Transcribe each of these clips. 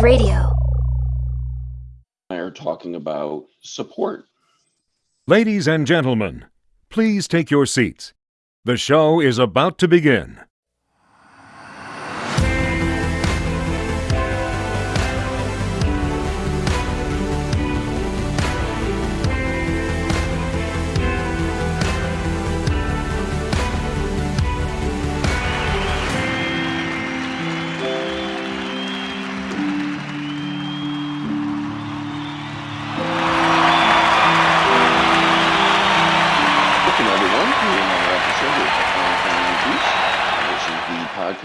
Wave Radio. I are talking about support. Ladies and gentlemen, please take your seats. The show is about to begin.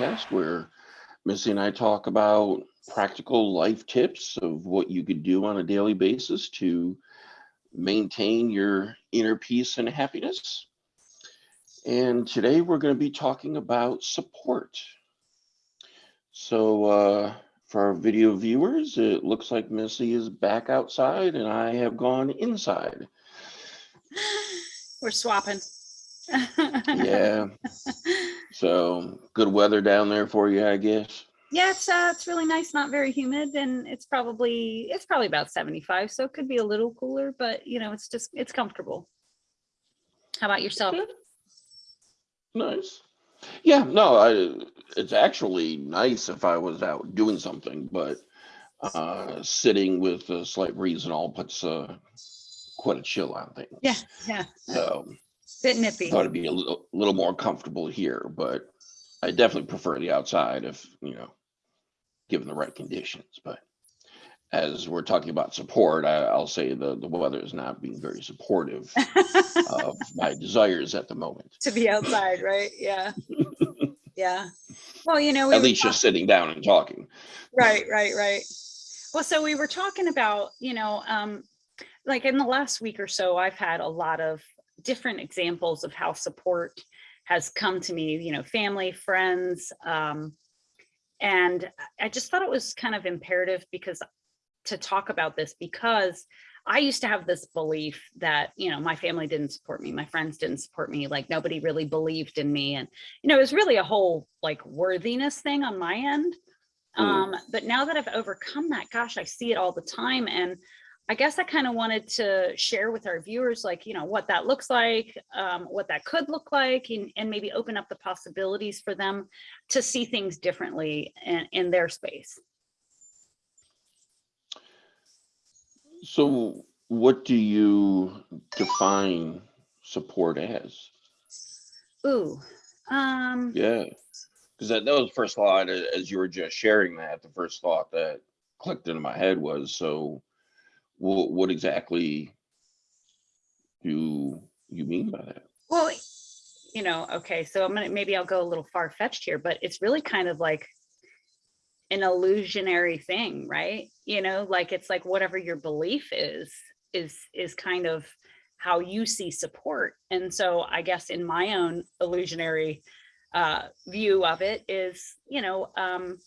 Podcast where Missy and I talk about practical life tips of what you could do on a daily basis to maintain your inner peace and happiness. And today we're going to be talking about support. So uh, for our video viewers, it looks like Missy is back outside and I have gone inside. We're swapping. Yeah. So good weather down there for you, I guess. Yeah, it's uh, it's really nice, not very humid, and it's probably it's probably about 75, so it could be a little cooler, but you know, it's just it's comfortable. How about yourself? Nice. Yeah, no, I it's actually nice if I was out doing something, but uh sitting with a slight breeze and all puts uh quite a chill on things. Yeah, yeah. So Bit nippy. thought it'd be a little, little more comfortable here, but I definitely prefer the outside if, you know, given the right conditions. But as we're talking about support, I, I'll say the, the weather is not being very supportive of my desires at the moment. to be outside, right? Yeah. Yeah. Well, you know, we At were least just sitting down and talking. Right, right, right. Well, so we were talking about, you know, um, like in the last week or so, I've had a lot of different examples of how support has come to me, you know, family, friends. Um, and I just thought it was kind of imperative because to talk about this because I used to have this belief that, you know, my family didn't support me, my friends didn't support me, like nobody really believed in me. And, you know, it was really a whole like worthiness thing on my end. Mm. Um, but now that I've overcome that, gosh, I see it all the time. And I guess I kind of wanted to share with our viewers, like, you know, what that looks like, um, what that could look like, and, and maybe open up the possibilities for them to see things differently in, in their space. So what do you define support as? Ooh, um, Yeah. Because that, that was the first thought as you were just sharing that, the first thought that clicked into my head was, so what, what exactly do you mean by that? Well, you know, okay, so I'm gonna, maybe I'll go a little far fetched here, but it's really kind of like an illusionary thing, right? You know, like it's like whatever your belief is, is, is kind of how you see support. And so I guess in my own illusionary uh, view of it is, you know, um,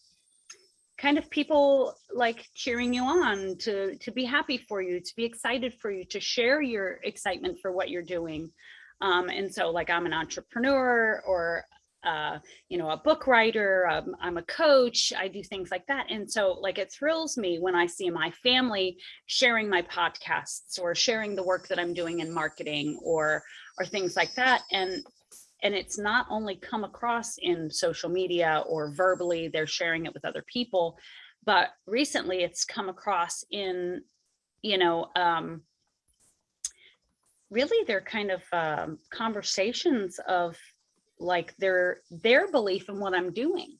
kind of people like cheering you on to to be happy for you to be excited for you to share your excitement for what you're doing. Um, and so like i'm an entrepreneur or uh, you know a book writer um, i'm a coach i do things like that. And so like it thrills me when i see my family sharing my podcasts or sharing the work that i'm doing in marketing or or things like that. And and it's not only come across in social media or verbally they're sharing it with other people but recently it's come across in you know um really they're kind of um conversations of like their their belief in what i'm doing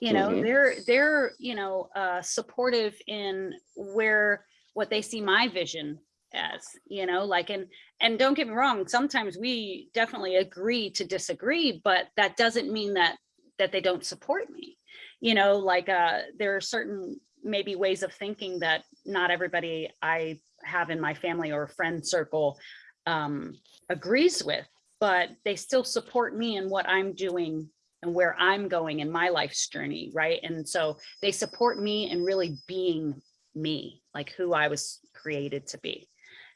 you know Mhm. they're they're you know uh supportive in where what they see my vision as you know like and and don't get me wrong sometimes we definitely agree to disagree but that doesn't mean that that they don't support me. You know like uh there are certain maybe ways of thinking that not everybody i have in my family or friend circle um agrees with but they still support me in what i'm doing and where i'm going in my life's journey right? And so they support me in really being me like who i was created to be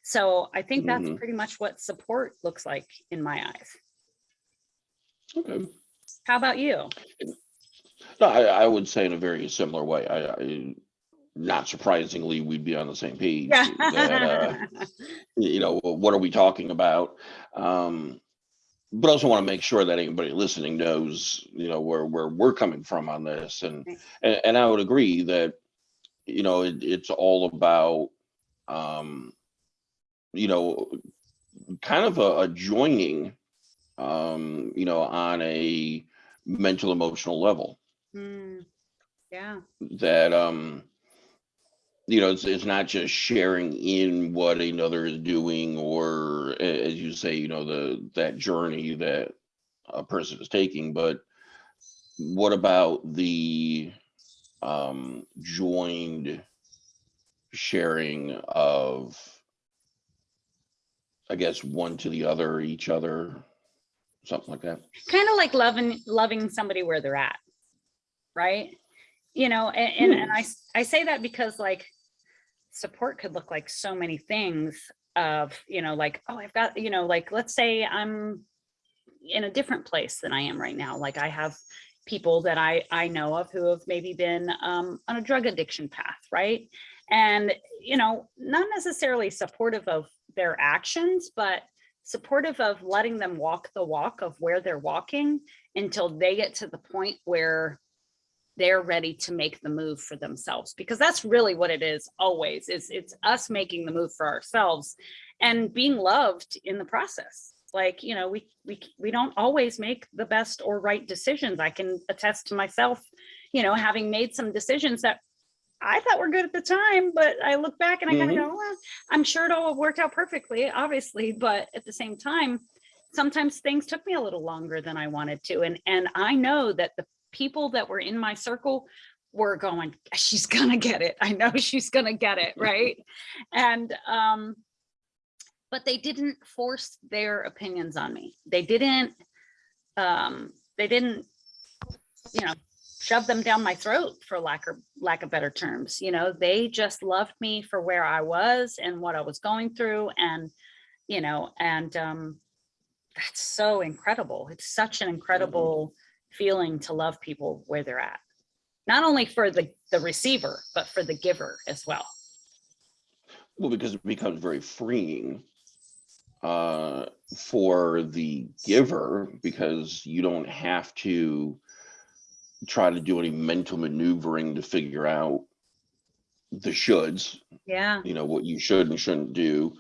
so i think that's Mhm. pretty much what support looks like in my eyes Okay. how about you No, I, I would say in a very similar way. I, I not surprisingly, we'd be on the same page. that, uh, you know, what are we talking about? Um, but also want to make sure that anybody listening knows, you know, where, where we're coming from on this. And, and, and I would agree that, you know, it, it's all about, um, you know, kind of a, a joining, um, you know, on a mental emotional level. Hmm, Yeah, that um you know it's, it's not just sharing in what another is doing or as you say you know the that journey that a person is taking but what about the um joined sharing of i guess one to the other each other something like that kind of like loving, loving somebody where they're at. Right? You know, and, and, and I, I say that because like support could look like so many things of, you know, like, oh, I've got, you know, like, let's say I'm in a different place than I am right now. Like I have people that I, I know of who have maybe been um, on a drug addiction path, right? And, you know, not necessarily supportive of their actions, but supportive of letting them walk the walk of where they're walking until they get to the point where they're ready to make the move for themselves. Because that's really what it is always is it's us making the move for ourselves and being loved in the process. Like you know we we we don't always make the best or right decisions. I can attest to myself you know having made some decisions that i thought we were good at the time but i look back and i kind of Mhm. go well, i'm sure it all worked out perfectly obviously but at the same time sometimes things took me a little longer than i wanted to and and i know that the people that were in my circle were going she's gonna get it i know she's gonna get it right and um but they didn't force their opinions on me they didn't um they didn't you know shove them down my throat for lack of lack of better terms you know? They just loved me for where i was and what i was going through and you know and um that's so incredible. It's such an incredible feeling to love people where they're at. Not only for the the receiver but for the giver as well. Well, because it becomes very freeing uh, for the giver because you don't have to try to do any mental maneuvering to figure out the shoulds, yeah you know, what you should and shouldn't do.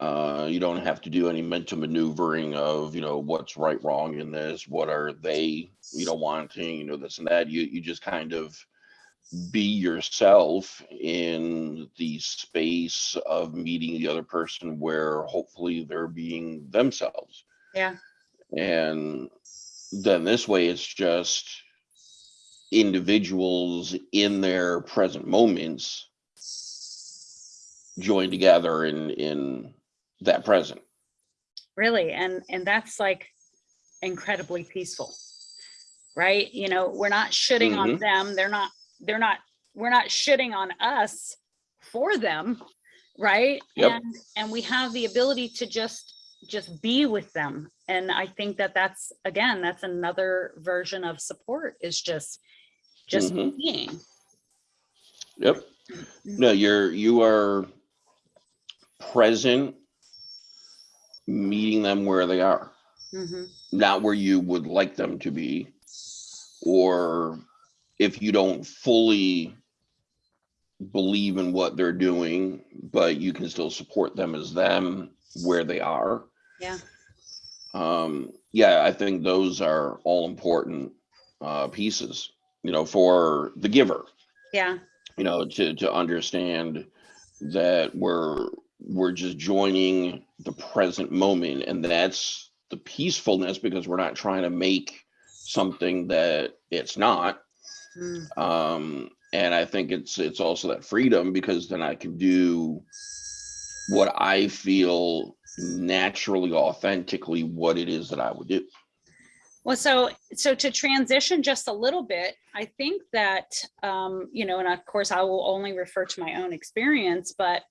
Uh, you don't have to do any mental maneuvering of, you know, what's right, wrong in this, what are they, you know, wanting, you know, this and that. You you just kind of be yourself in the space of meeting the other person where hopefully they're being themselves. yeah And then this way it's just individuals in their present moments join together in in that present. really and and that's like incredibly peaceful right? You know we're not shitting on mm-hmm. them. They're not they're not we're not shitting on us for them right? Yep. and and we have the ability to just just be with them. And i think that that's again that's another version of support is just just Mhm. being Yep. No, you're you are present meeting them where they are. Mhm. not where you would like them to be, or if you don't fully believe in what they're doing, but you can still support them as them where they are. yeah Um, yeah, I think those are all important uh, pieces, you know, for the giver, yeah you know, to to understand that we're we're just joining the present moment, and that's the peacefulness because we're not trying to make something that it's not. Mm, Um, and I think it's it's also that freedom because then I can do what I feel naturally, authentically, what it is that I would do. Well, so so to transition just a little bit, I think that um, you know, and of course I will only refer to my own experience, but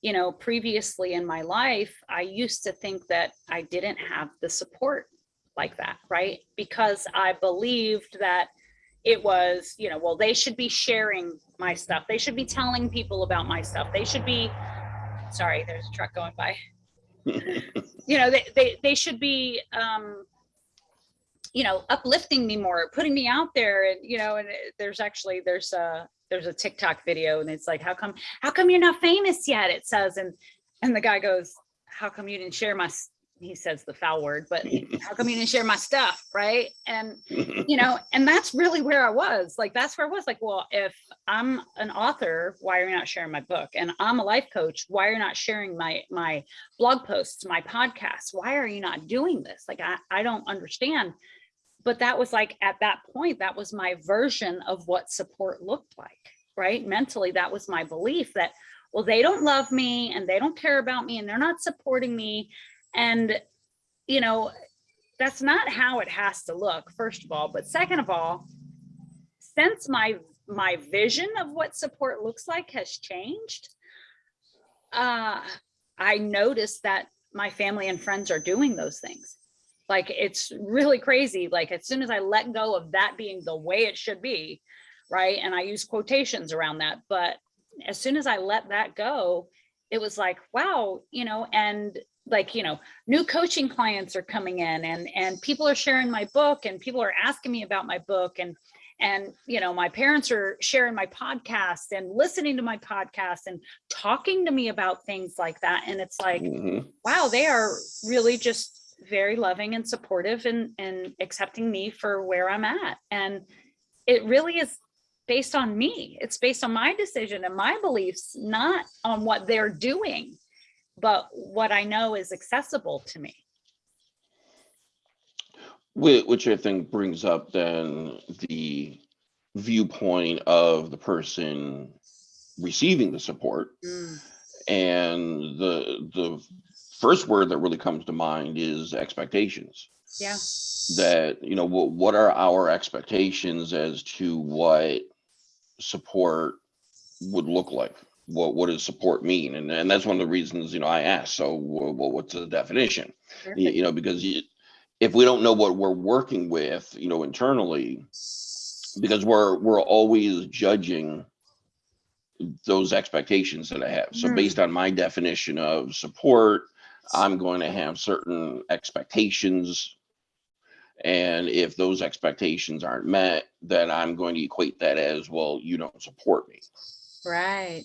you know, previously in my life, I used to think that I didn't have the support like that, right? Because I believed that, it was, you know, well, they should be sharing my stuff. They should be telling people about my stuff. They should be, sorry, there's a truck going by. You know, they, they, they should be, um, you know, uplifting me more, putting me out there and, you know, and there's actually, there's a, there's a TikTok video and it's like, how come, how come you're not famous yet? It says, and, and the guy goes, how come you didn't share my, he says the foul word, but how come you didn't share my stuff? Right. And, you know, and that's really where I was. Like, that's where I was like, well, if I'm an author, why are you not sharing my book? And I'm a life coach, why are you not sharing my my blog posts, my podcasts? Why are you not doing this? Like, I, I don't understand. But that was like at that point, that was my version of what support looked like, right? Mentally, that was my belief that, well, they don't love me and they don't care about me and they're not supporting me. And, you know, that's not how it has to look, first of all. But second of all, since my my vision of what support looks like has changed, uh, I noticed that my family and friends are doing those things. Like it's really crazy. Like as soon as I let go of that being the way it should be, right? And I use quotations around that, but as soon as I let that go, it was like, wow, you know, and like, you know, new coaching clients are coming in and and people are sharing my book and people are asking me about my book and and you know my parents are sharing my podcast and listening to my podcast and talking to me about things like that and it's like Mhm. wow they are really just very loving and supportive and and accepting me for where i'm at. And it really is based on me. It's based on my decision and my beliefs not on what they're doing but what i know is accessible to me. Which I think brings up then the viewpoint of the person receiving the support. Mm, And the the first word that really comes to mind is expectations. yeah That, you know, what what are our expectations as to what support would look like? What what does support mean? And and that's one of the reasons, you know, I asked, so wh- what's the definition? you, perfect. you know, because you, if we don't know what we're working with, you know, internally, because we're we're always judging those expectations that I have. So Mhm. based on my definition of support, I'm going to have certain expectations. And if those expectations aren't met, then I'm going to equate that as, well, you don't support me. right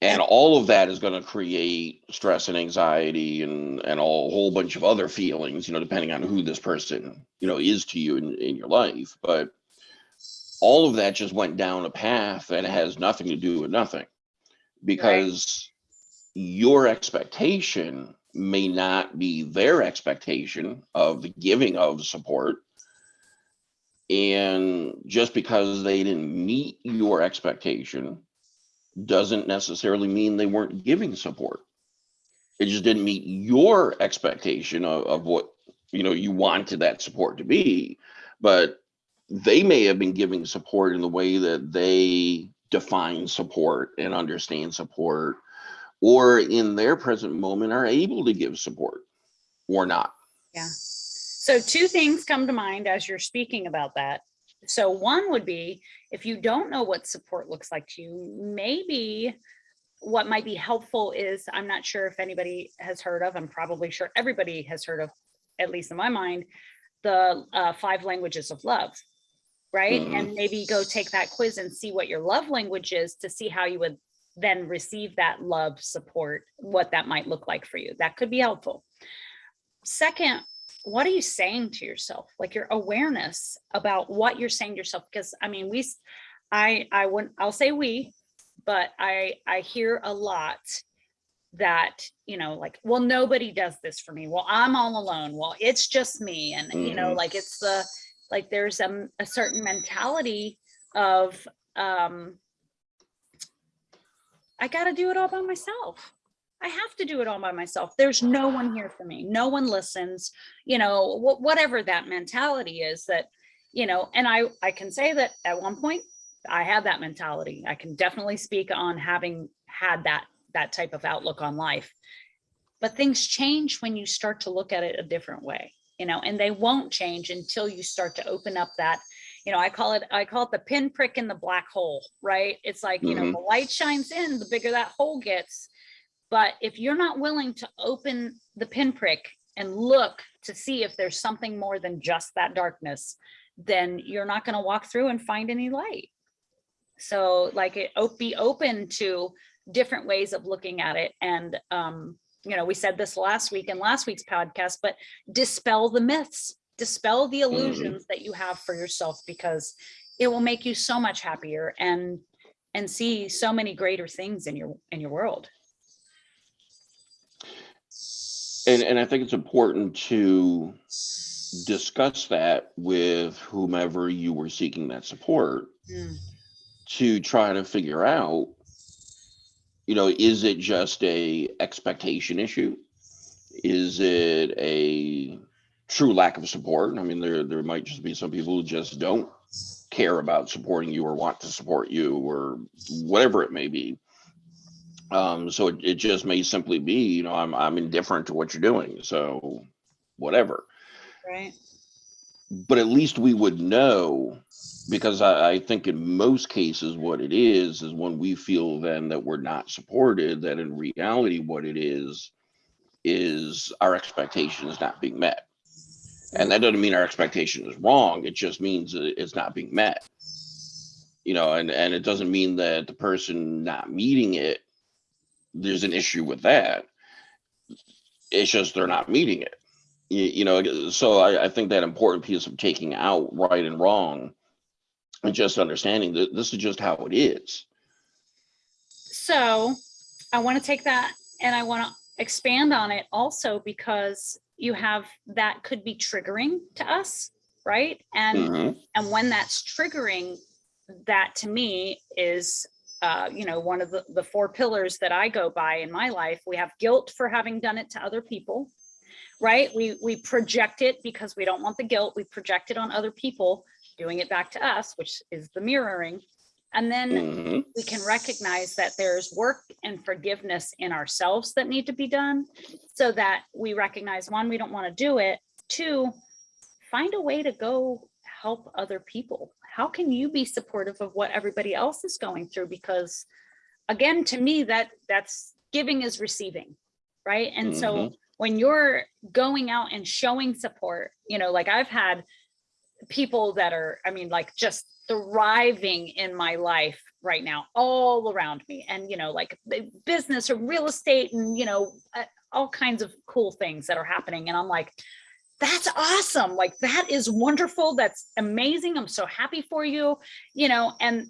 And all of that is going to create stress and anxiety and, and a whole bunch of other feelings, you know, depending on who this person, you know, is to you in, in your life. But all of that just went down a path that has nothing to do with nothing because your expectation may not be their expectation of the giving of support. And just because they didn't meet your expectation doesn't necessarily mean they weren't giving support. It just didn't meet your expectation of, of what you know you wanted that support to be. But they may have been giving support in the way that they define support and understand support, or in their present moment are able to give support or not. Yeah. So two things come to mind as you're speaking about that. So one would be, if you don't know what support looks like to you, maybe what might be helpful is, I'm not sure if anybody has heard of, I'm probably sure everybody has heard of, at least in my mind, the uh, five languages of love, right? Mhm. And maybe go take that quiz and see what your love language is to see how you would then receive that love support, what that might look like for you. That could be helpful. Second, what are you saying to yourself? Like your awareness about what you're saying to yourself. Because I mean, we, I, I wouldn't, I'll say we, but I, I hear a lot that, you know, like, well, nobody does this for me. Well, I'm all alone. Well, it's just me. And, you know, like it's the, like there's um, a certain mentality of, um, I got to do it all by myself. I have to do it all by myself. There's no one here for me. No one listens, you know, wh- whatever that mentality is that, you know, and I, I can say that at one point I had that mentality. I can definitely speak on having had that, that type of outlook on life. But things change when you start to look at it a different way, you know, and they won't change until you start to open up that you know, I call it, I call it the pinprick in the black hole, right? It's like, you know, Mhm. the light shines in, the bigger that hole gets. But if you're not willing to open the pinprick and look to see if there's something more than just that darkness, then you're not going to walk through and find any light. So like it be open to different ways of looking at it. And, um, you know, we said this last week in last week's podcast, but dispel the myths, dispel the mm-hmm. illusions that you have for yourself because it will make you so much happier and and see so many greater things in your in your world. And, and I think it's important to discuss that with whomever you were seeking that support mm. to try to figure out, you know, is it just a expectation issue? Is it a true lack of support? I mean, there, there might just be some people who just don't care about supporting you or want to support you or whatever it may be. Um, so it, it just may simply be, you know, I'm, I'm indifferent to what you're doing. So whatever Right. but at least we would know because I, I think in most cases what it is is when we feel then that we're not supported that in reality what it is is our expectation is not being met and that doesn't mean our expectation is wrong. It just means it's not being met. You know and and it doesn't mean that the person not meeting it there's an issue with that. It's just they're not meeting it. You, you know so I, I think that important piece of taking out right and wrong and just understanding that this is just how it is. So I want to take that and I want to expand on it also because you have that could be triggering to us, right? And Mhm. and when that's triggering, that to me is uh, you know, one of the, the four pillars that I go by in my life. We have guilt for having done it to other people, right? We we project it because we don't want the guilt. We project it on other people, doing it back to us, which is the mirroring. And then Mhm. we can recognize that there's work and forgiveness in ourselves that need to be done so that we recognize one, we don't want to do it. Two, find a way to go help other people. How can you be supportive of what everybody else is going through? Because again, to me, that that's giving is receiving, right? And so when you're going out and showing support, you know, like I've had people that are, I mean, like just thriving in my life right now, all around me. And, you know, like business or real estate and, you know, all kinds of cool things that are happening. And I'm like, that's awesome. Like that is wonderful. That's amazing. I'm so happy for you, you know, and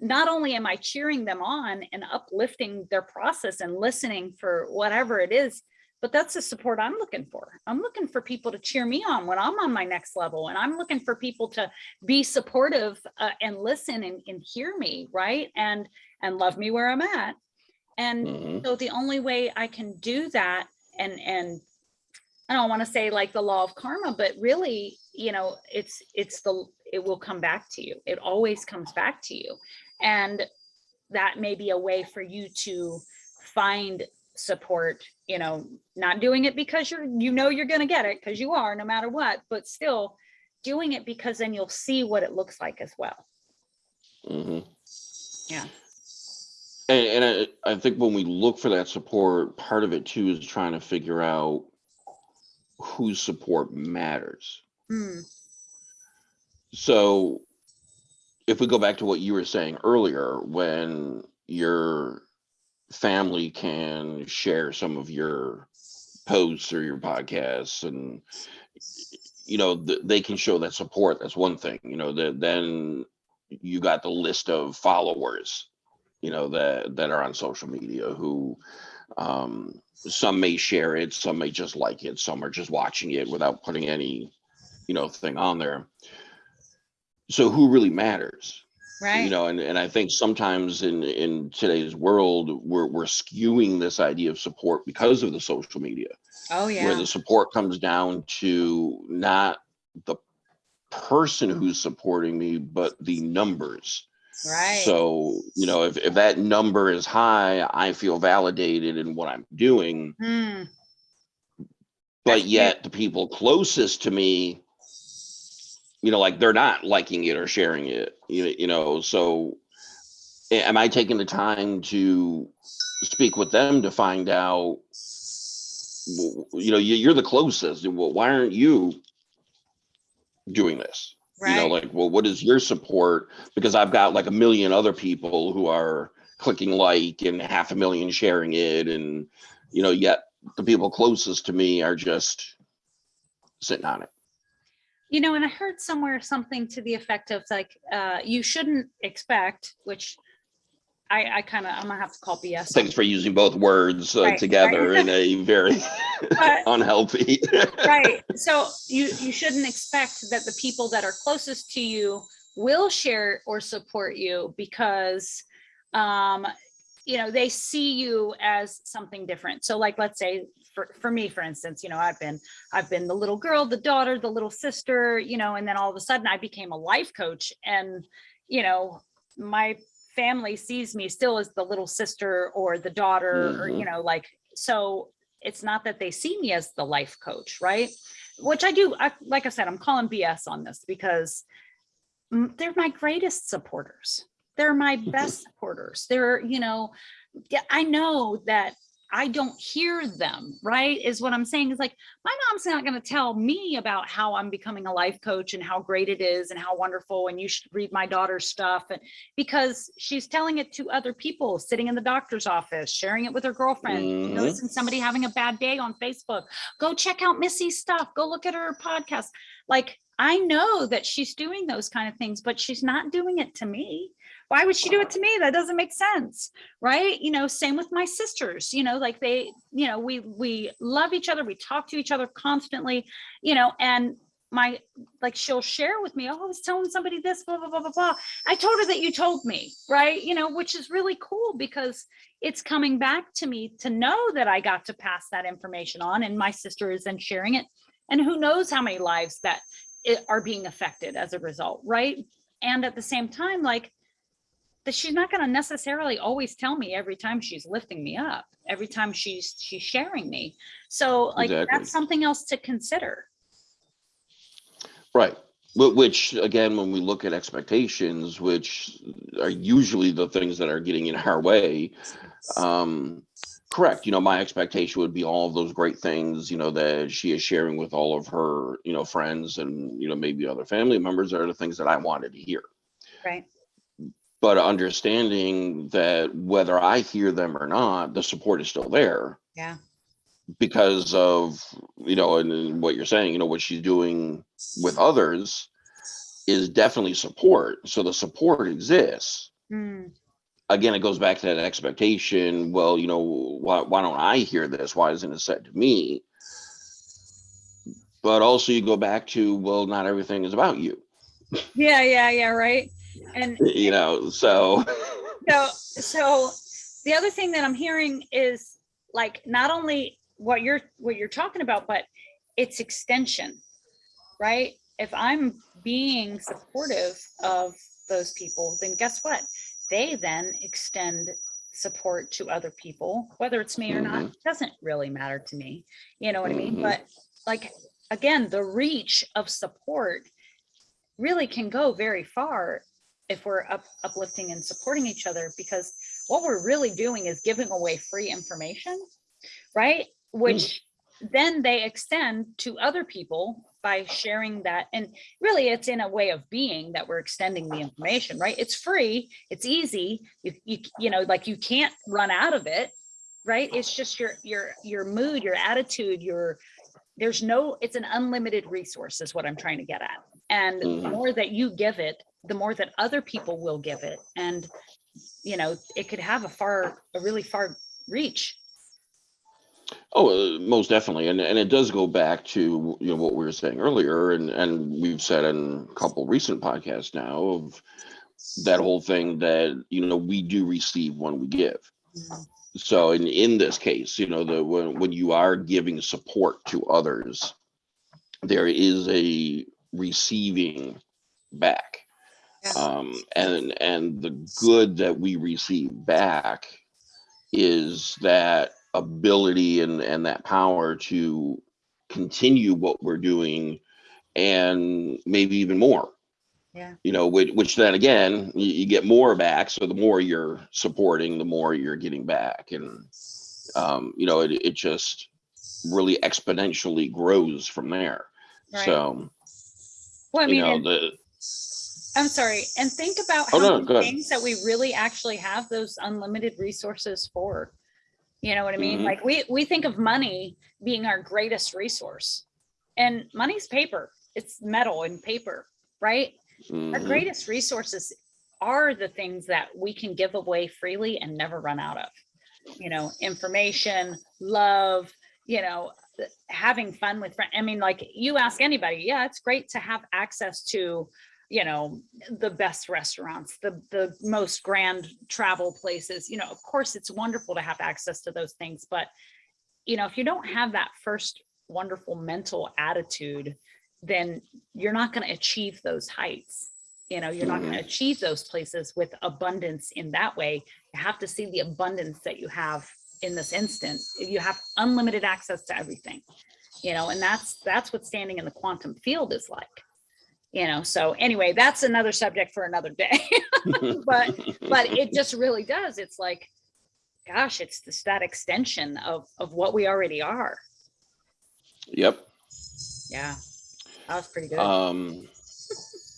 not only am I cheering them on and uplifting their process and listening for whatever it is, but that's the support I'm looking for. I'm looking for people to cheer me on when I'm on my next level. And I'm looking for people to be supportive uh, and listen and, and hear me, right? And and love me where I'm at. And Mhm. so the only way I can do that and and I don't want to say like the law of karma, but really, you know, it's it's the it will come back to you. It always comes back to you. And that may be a way for you to find support, you know, not doing it because you're you know you're going to get it because you are no matter what, but still doing it because then you'll see what it looks like as well. Mhm. Yeah. And, and I, I think when we look for that support, part of it too is trying to figure out whose support matters. Hmm, So if we go back to what you were saying earlier, when your family can share some of your posts or your podcasts and you know th- they can show that support that's one thing you know that then you got the list of followers you know that that are on social media who um some may share it some may just like it some are just watching it without putting any you know thing on there. So who really matters Right. you know and, and i think sometimes in in today's world we're we're skewing this idea of support because of the social media oh yeah where the support comes down to not the person who's supporting me but the numbers Right. so you know if, if that number is high i feel validated in what i'm doing Hmm, but That's yet the people closest to me you know, like they're not liking it or sharing it. You know, so am I taking the time to speak with them to find out? You know, you- you're the closest. Well, why aren't you doing this? right. You know, like, well, what is your support? Because I've got like a million other people who are clicking like and half a million sharing it, and you know, yet the people closest to me are just sitting on it. You know, and I heard somewhere something to the effect of like, uh, you shouldn't expect, which I, I kind of, I'm gonna have to call BS. Thanks for using both words uh, Right, right. together in a very But- unhealthy. right so you you shouldn't expect that the people that are closest to you will share or support you because um you know they see you as something different so like let's say for, for me for instance you know i've been i've been the little girl the daughter the little sister you know and then all of a sudden i became a life coach and you know my family sees me still as the little sister or the daughter or you know like so it's not that they see me as the life coach, right? Which I do, I, like I said, I'm calling BS on this because mm, they're my greatest supporters. They're my best supporters. They're, you know, yeah, I know that I don't hear them, right? Is what I'm saying is like, my mom's not going to tell me about how I'm becoming a life coach and how great it is and how wonderful and you should read my daughter's stuff and because she's telling it to other people sitting in the doctor's office, sharing it with her girlfriend, Mhm. noticing somebody having a bad day on Facebook. Go check out Missy's stuff. Go look at her podcast. Like I know that she's doing those kind of things, but she's not doing it to me. Why would she do it to me? That doesn't make sense, right? You know, same with my sisters. You know, like they, you know, we we love each other. We talk to each other constantly. You know, and my like she'll share with me. Oh, I was telling somebody this, blah blah blah blah blah. I told her that you told me, right? You know, which is really cool because it's coming back to me to know that I got to pass that information on, and my sister is then sharing it. And who knows how many lives that eh, are being affected as a result, right? And at the same time, like that she's not going to necessarily always tell me every time she's lifting me up, every time she's she's sharing me. So like Exactly. that's something else to consider. Right. Wh- Which, again, when we look at expectations, which are usually the things that are getting in our way, um, correct. You know, my expectation would be all of those great things, you know, that she is sharing with all of her, you know, friends and, you know, maybe other family members are the things that I wanted to hear. Right. But understanding that whether I hear them or not, the support is still there Yeah. because of, you know, and then what you're saying, you know, what she's doing with others is definitely support. So the support exists. Mm, Again, it goes back to that expectation. Well, you know, why, why don't I hear this? Why isn't it said to me? But also, you go back to, well, not everything is about you, Yeah, yeah, yeah, right. And you know, so. So so the other thing that i'm hearing is like not only what you're what you're talking about but its extension right? If i'm being supportive of those people then guess what? They then extend support to other people whether it's me or not doesn't really matter to me you know what i mean? Mhm. but like again the reach of support really can go very far if we're up, uplifting and supporting each other because what we're really doing is giving away free information right? Which then they extend to other people by sharing that and really it's in a way of being that we're extending the information right? It's free it's easy you you, you know like you can't run out of it right? It's just your your your mood your attitude your there's no it's an unlimited resource is what i'm trying to get at. And the Mhm. more that you give it the more that other people will give it and you know it could have a far a really far reach Oh, uh, most definitely, and and it does go back to you know what we were saying earlier, and and we've said in a couple recent podcasts now of that whole thing that you know we do receive when we give. Mm, So in in this case, you know the when when you are giving support to others, there is a receiving back. Um, and and the good that we receive back is that ability and and that power to continue what we're doing and maybe even more. Yeah. You know, which, which then again, you, you get more back. So the more you're supporting, the more you're getting back. And, um, you know, it, it just really exponentially grows from there. Right. So, Well, I you mean, know, the, I'm sorry, and think about Oh, how no, many things that we really actually have those unlimited resources for. You know what I mean? Mhm. Like we, we think of money being our greatest resource. And money's paper, it's metal and paper, right? Our mhm, greatest resources are the things that we can give away freely and never run out of. You know, information, love, you know, having fun with friends. I mean, like you ask anybody, yeah, it's great to have access to, you know, the best restaurants, the the most grand travel places. You know, of course, it's wonderful to have access to those things, but you know, if you don't have that first wonderful mental attitude, then you're not going to achieve those heights. You know, you're not going to mm-hmm. achieve those places with abundance in that way. You have to see the abundance that you have in this instant. You have unlimited access to everything. You know, and that's that's what standing in the quantum field is like. You know, so anyway, that's another subject for another day. but but it just really does. It's like, gosh, it's just that extension of of what we already are. Yep. Yeah, that was pretty good. Um,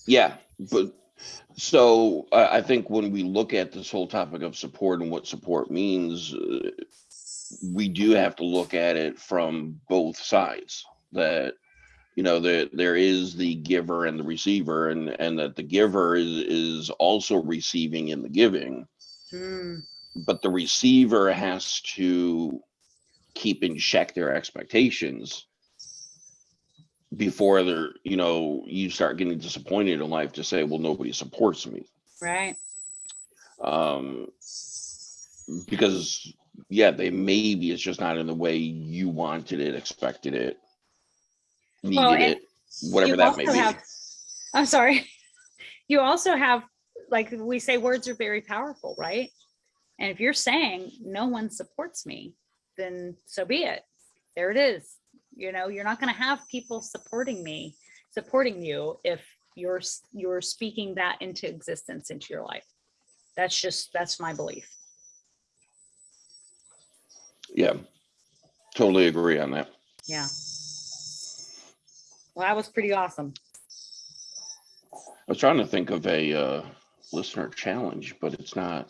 yeah, but so I, I think when we look at this whole topic of support and what support means, uh, we do have to look at it from both sides. That you know there there is the giver and the receiver, and and that the giver is is also receiving in the giving, Hmm, but the receiver has to keep in check their expectations before they're you know you start getting disappointed in life to say well nobody supports me. Right. um because yeah they maybe it's just not in the way you wanted it expected it needed Well, it whatever that may be have- I'm sorry. You also have, like we say, words are very powerful, right? And if you're saying no one supports me, then so be it. There it is. You know, you're not going to have people supporting me, supporting you if you're you're speaking that into existence into your life. That's just that's my belief. yeah totally agree on that Yeah. Well, that was pretty awesome. i was trying to think of a uh listener challenge but it's not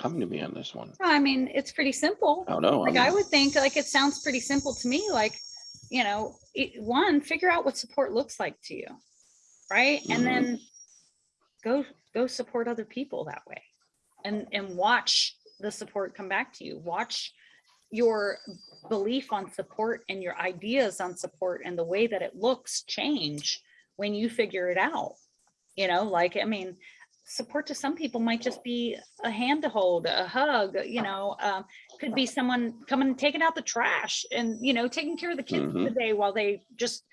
coming to me on this one I mean, it's pretty simple. i don't know like I'm- i would think like it sounds pretty simple to me like you know it, one figure out what support looks like to you right and Mhm. then go go support other people that way and and watch the support come back to you watch your belief on support and your ideas on support and the way that it looks change when you figure it out. You know like i mean support to some people might just be a hand to hold a hug you know um, could be someone coming and taking out the trash and you know taking care of the kids for the day while they just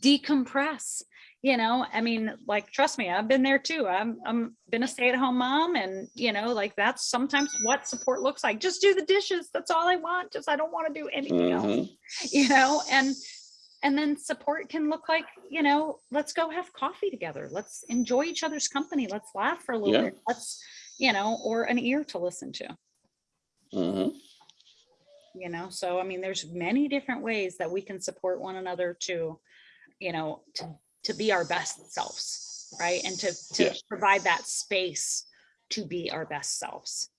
decompress you know i mean like trust me i've been there too. I'm i'm been a stay-at-home mom and you know like that's sometimes what support looks like. Just do the dishes. That's all i want. Just i don't want to do anything else Mhm. you know and and then support can look like you know let's go have coffee together. Let's enjoy each other's company. Let's laugh for a little Yeah. bit. Let's you know or an ear to listen to. Mhm. you know so i mean there's many different ways that we can support one another to you know to to be our best selves right? And to to Yes. provide that space to be our best selves.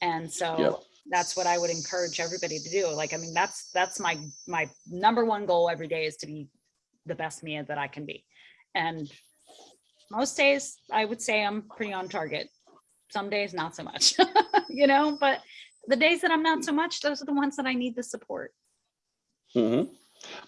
And so Yep. that's what i would encourage everybody to do. Like i mean that's that's my my number one goal every day is to be the best me that i can be. And most days i would say i'm pretty on target. Some days not so much you know but the days that i'm not so much those are the ones that i need the support. Hmm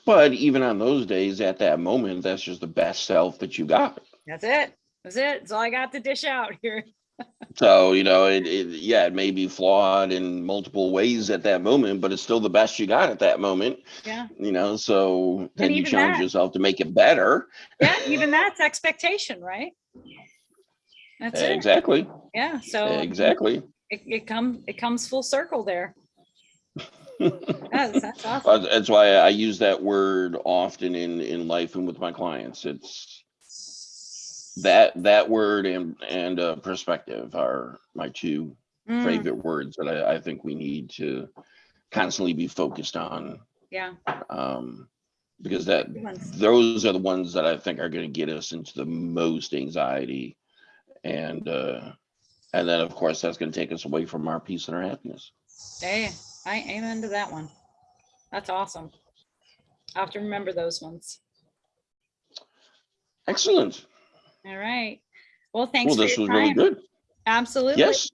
But even on those days, at that moment, that's just the best self that you got. that's it that's it that's all i got to dish out here So you know, it, it yeah, it may be flawed in multiple ways at that moment, but it's still the best you got at that moment. yeah You know, so then you challenge that- yourself to make it better. yeah even that's expectation right that's it Exactly. yeah so Exactly. it, it comes it comes full circle there That's, that's Uh, awesome. That's why I use that word often in, in life and with my clients. It's that, that word and, and uh, perspective are my two Mm, favorite words that I, I think we need to constantly be focused on. Yeah. Um, because that, those are the ones that I think are gonna get us into the most anxiety. And, uh, and then, of course, that's gonna take us away from our peace and our happiness. Hey, I amen to that one. That's awesome. I'll have to remember those ones. Excellent. All right. Well, thanks Well, this was really good. Absolutely. Yes.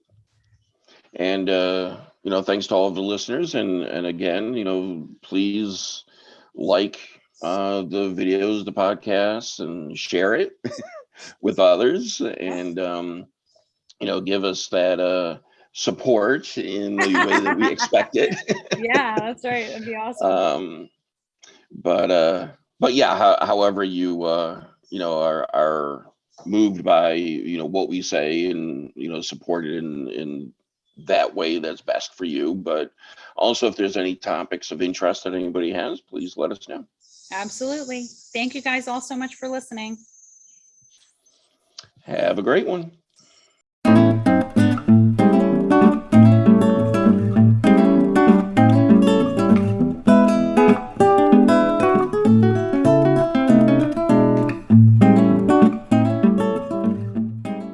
And, uh, you know, thanks to all of the listeners and, and again, you know, please like, uh, the videos, the podcasts and share it with others and, um, you know, give us that, uh, support in the way that we expect it. Yeah, that's right. That'd be awesome. Um, but, uh, but yeah, how, however you, uh, you know, are, are moved by, you know, what we say and, you know, supported in, in that way that's best for you. But also if there's any topics of interest that anybody has, please let us know. Absolutely. Thank you guys all so much for listening. Have a great one.